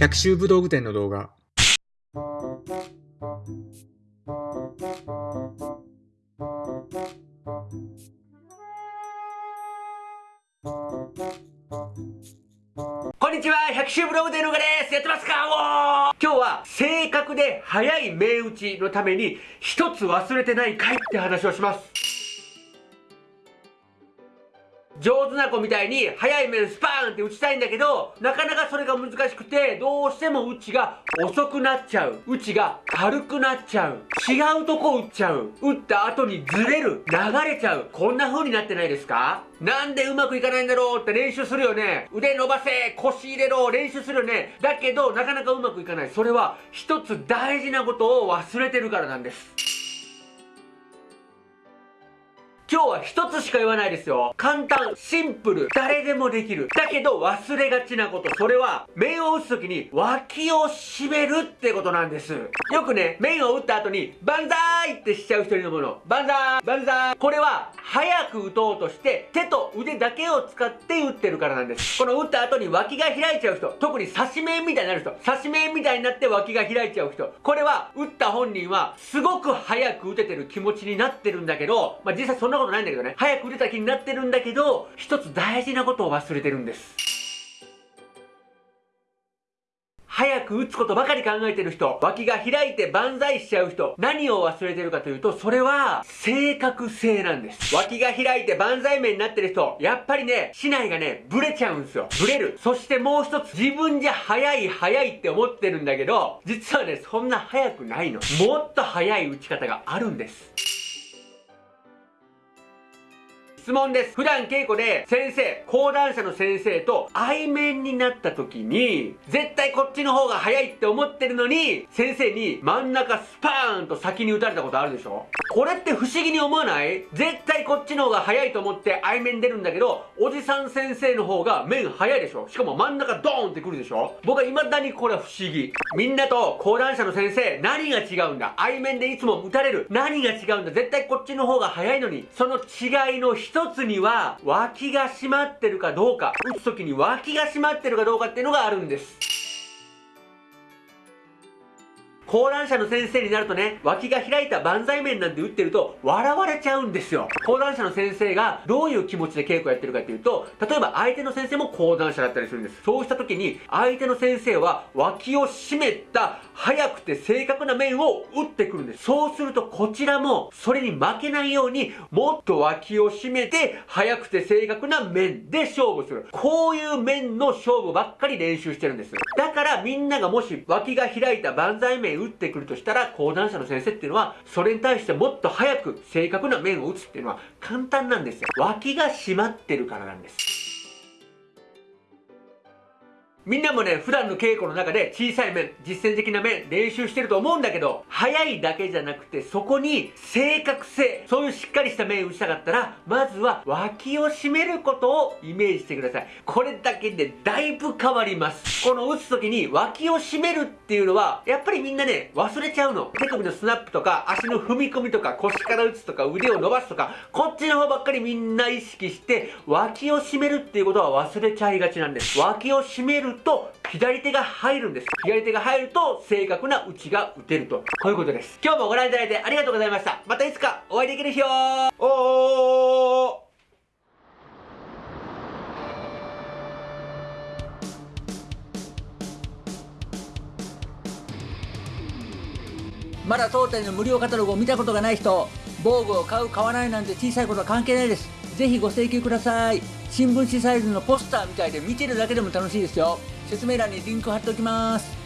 百秋武道具店の動画。こんにちは百秋ブログでのがです。やってますか？今日は正確で早い銘打ちのために一つ忘れてないかいって話をします。上手な子みたいに速い面スパーンって打ちたいんだけどなかなかそれが難しくてどうしても打ちが遅くなっちゃう。打ちが軽くなっちゃう。違うとこ打っちゃう。打った後にずれる。流れちゃう。こんな風になってないですか？なんでうまくいかないんだろうって練習するよね。腕伸ばせ。腰入れろ。練習するよね。だけどなかなかうまくいかない。それは一つ大事なことを忘れてるからなんです。今日は一つしか言わないですよ。簡単、シンプル、誰でもできる。だけど忘れがちなこと。それは、面を打つ時に脇を締めるってことなんです。よくね、面を打った後に、バンザーイってしちゃう人いるもの。バンザーイバンザーイこれは、早く打とうとして、手と腕だけを使って打ってるからなんです。この打った後に脇が開いちゃう人。特に刺し面みたいになる人。刺し面みたいになって脇が開いちゃう人。これは、打った本人は、すごく早く打ててる気持ちになってるんだけど、まあ、実際そんなことないんだけどね。早く打てた気になってるんだけど、一つ大事なことを忘れてるんです。早く打つことばかり考えてる人、脇が開いて万歳しちゃう人、何を忘れてるかというと、それは、正確性なんです。脇が開いて万歳面になってる人、やっぱりね、市内がね、ブレちゃうんですよ。ブレる。そしてもう一つ、自分じゃ早い早いって思ってるんだけど、実はね、そんな早くないの。もっと早い打ち方があるんです。質問です。普段稽古で先生、講談社の先生と対面になった時に、絶対こっちの方が早いって思ってるのに、先生に真ん中スパーンと先に打たれたことあるでしょ？これって不思議に思わない？絶対こっちの方が早いと思って相面出るんだけど、おじさん先生の方が面早いでしょ？しかも真ん中ドーンってくるでしょ？僕は未だにこれは不思議。みんなと講談社の先生、何が違うんだ？相面でいつも打たれる？何が違うんだ？絶対こっちの方が早いのに、その違いの一一つには脇が締まってるかどうか。打つ時に脇が締まってるかどうかっていうのがあるんです。講談社の先生になるとね、脇が開いた万歳面なんて打ってると笑われちゃうんですよ。講談社の先生がどういう気持ちで稽古やってるかっていうと、例えば相手の先生も講談社だったりするんです。そうした時に相手の先生は脇を締めた速くて正確な面を打ってくるんです。そうするとこちらもそれに負けないようにもっと脇を締めて速くて正確な面で勝負する。こういう面の勝負ばっかり練習してるんです。だからみんながもし脇が開いた万歳面打ってくるとしたら、講談社の先生っていうのは、それに対してもっと早く正確な面を打つっていうのは簡単なんですよ。脇が締まってるからなんです。みんなもね、普段の稽古の中で小さい面、実践的な面練習してると思うんだけど、速いだけじゃなくて、そこに正確性、そういうしっかりした面打ちたかったら、まずは脇を締めることをイメージしてください。これだけでだいぶ変わります。この打つ時に脇を締めるっていうのは、やっぱりみんなね、忘れちゃうの。手首のスナップとか、足の踏み込みとか、腰から打つとか、腕を伸ばすとか、こっちの方ばっかりみんな意識して、脇を締めるっていうことは忘れちゃいがちなんです。脇を締めるると左手が入るんです。左手が入ると正確な打ちが打てると。こういうことです。今日もご覧いただいてありがとうございました。またいつかお会いできる日をおー。まだ当店の無料カタログを見たことがない人防具を買う買わないなんて小さいことは関係ないです。ぜひご請求ください。新聞紙サイズのポスターみたいで見てるだけでも楽しいですよ。説明欄にリンク貼っておきます。